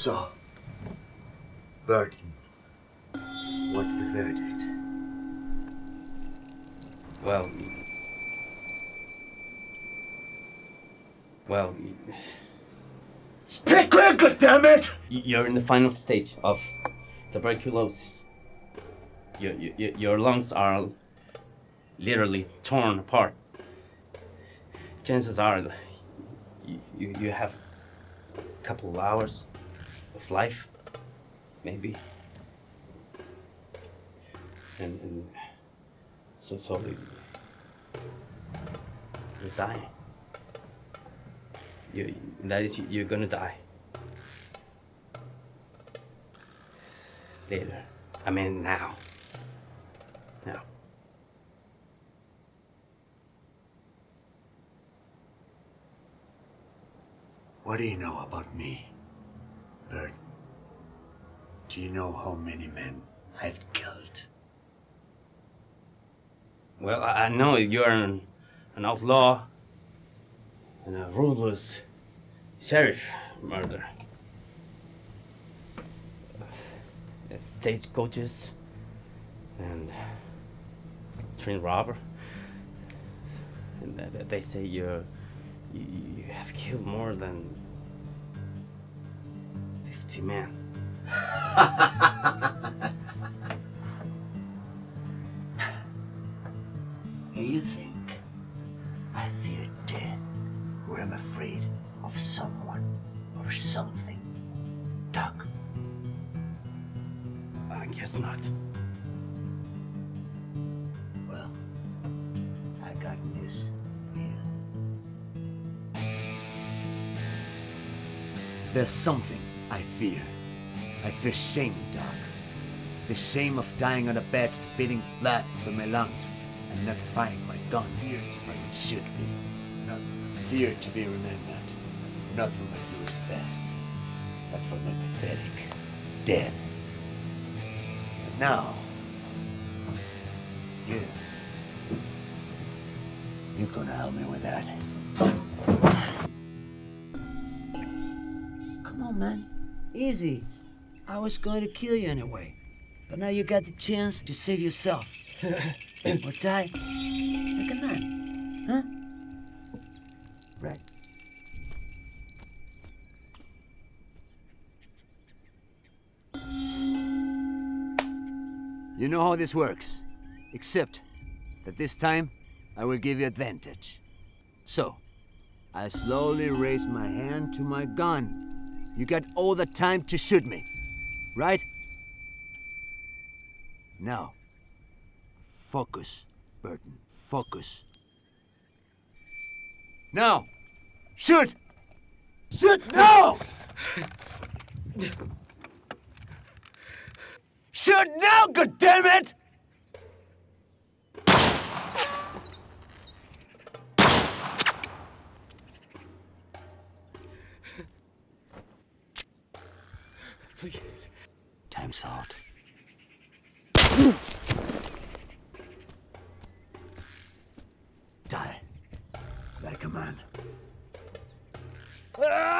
So, Burton, what's the verdict? Well, well, Speak quickly, damn it! you're in the final stage of tuberculosis. Your, your, your lungs are literally torn apart. Chances are you, you, you have a couple of hours of life, maybe. And, and so, sorry. Er er you, you're dying. You, that is, you're gonna die. Later. I mean, now. Now. What do you know about me, Burton? Do you know how many men I've killed? Well, I, I know you're an, an outlaw and a ruthless sheriff murderer. Uh, Stagecoaches and train robber. And th- th- they say you're you, you have killed more than 50 men. you think I fear death, or am afraid of someone or something? Doc, I guess not. well, I got for you. There's something I fear. I fear shame, Doc. The shame of dying on a bed spitting blood from my lungs and not finding my gun fear as it should be. Not fear to be remembered. Not for my glorious best, but for my pathetic death. And now, you, you're gonna help me with that. Come on, man. Easy. I was going to kill you anyway. But now you got the chance to save yourself. or die like a man. Huh? Right. You know how this works. Except that this time I will give you advantage. So, I slowly raise my hand to my gun. You got all the time to shoot me, right? Now, focus, Burton. Focus. Now, shoot! Shoot now! shoot now, goddammit! Please. Time's out. man. Ah!